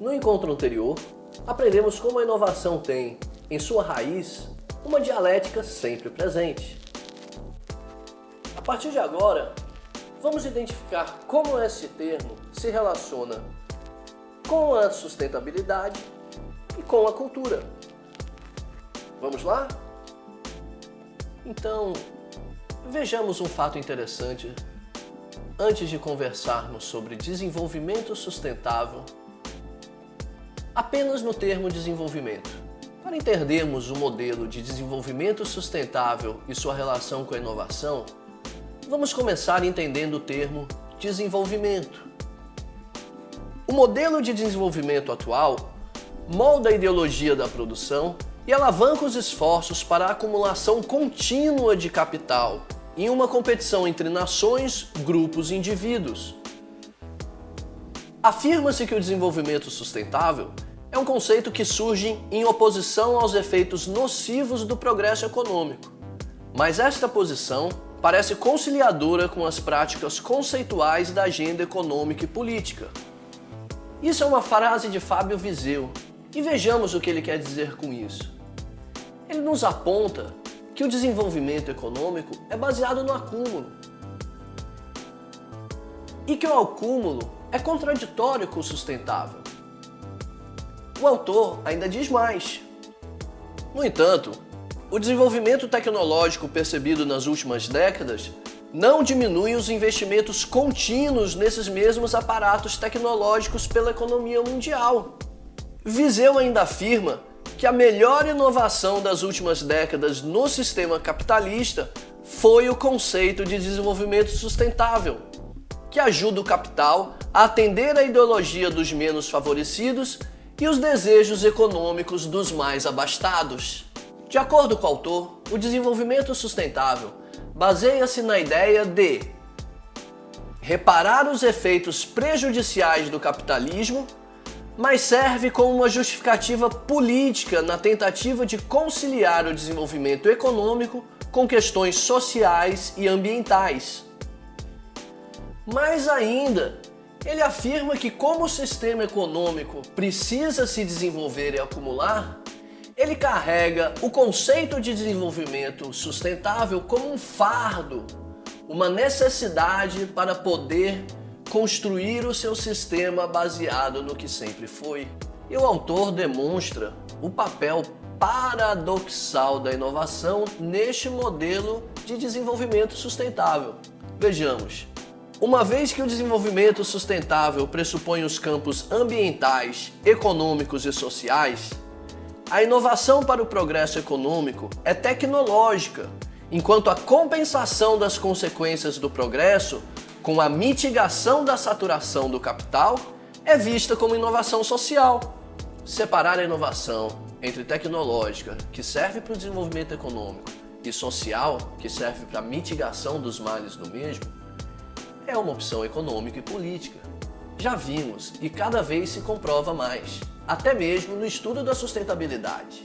No encontro anterior, aprendemos como a inovação tem, em sua raiz, uma dialética sempre presente. A partir de agora, vamos identificar como esse termo se relaciona com a sustentabilidade e com a cultura. Vamos lá? Então, vejamos um fato interessante antes de conversarmos sobre desenvolvimento sustentável apenas no termo desenvolvimento. Para entendermos o modelo de desenvolvimento sustentável e sua relação com a inovação, vamos começar entendendo o termo desenvolvimento. O modelo de desenvolvimento atual molda a ideologia da produção e alavanca os esforços para a acumulação contínua de capital em uma competição entre nações, grupos e indivíduos. Afirma-se que o desenvolvimento sustentável é um conceito que surge em oposição aos efeitos nocivos do progresso econômico. Mas esta posição parece conciliadora com as práticas conceituais da agenda econômica e política. Isso é uma frase de Fábio Viseu, e vejamos o que ele quer dizer com isso. Ele nos aponta que o desenvolvimento econômico é baseado no acúmulo. E que o acúmulo é contraditório com o sustentável. O autor ainda diz mais. No entanto, o desenvolvimento tecnológico percebido nas últimas décadas não diminui os investimentos contínuos nesses mesmos aparatos tecnológicos pela economia mundial. Viseu ainda afirma que a melhor inovação das últimas décadas no sistema capitalista foi o conceito de desenvolvimento sustentável, que ajuda o capital a atender a ideologia dos menos favorecidos e os desejos econômicos dos mais abastados. De acordo com o autor, o desenvolvimento sustentável baseia-se na ideia de reparar os efeitos prejudiciais do capitalismo, mas serve como uma justificativa política na tentativa de conciliar o desenvolvimento econômico com questões sociais e ambientais. Mais ainda, ele afirma que como o sistema econômico precisa se desenvolver e acumular, ele carrega o conceito de desenvolvimento sustentável como um fardo, uma necessidade para poder construir o seu sistema baseado no que sempre foi. E o autor demonstra o papel paradoxal da inovação neste modelo de desenvolvimento sustentável. Vejamos, uma vez que o desenvolvimento sustentável pressupõe os campos ambientais, econômicos e sociais, a inovação para o progresso econômico é tecnológica, enquanto a compensação das consequências do progresso com a mitigação da saturação do capital é vista como inovação social. Separar a inovação entre tecnológica, que serve para o desenvolvimento econômico, e social, que serve para a mitigação dos males do mesmo, é uma opção econômica e política. Já vimos e cada vez se comprova mais, até mesmo no estudo da sustentabilidade.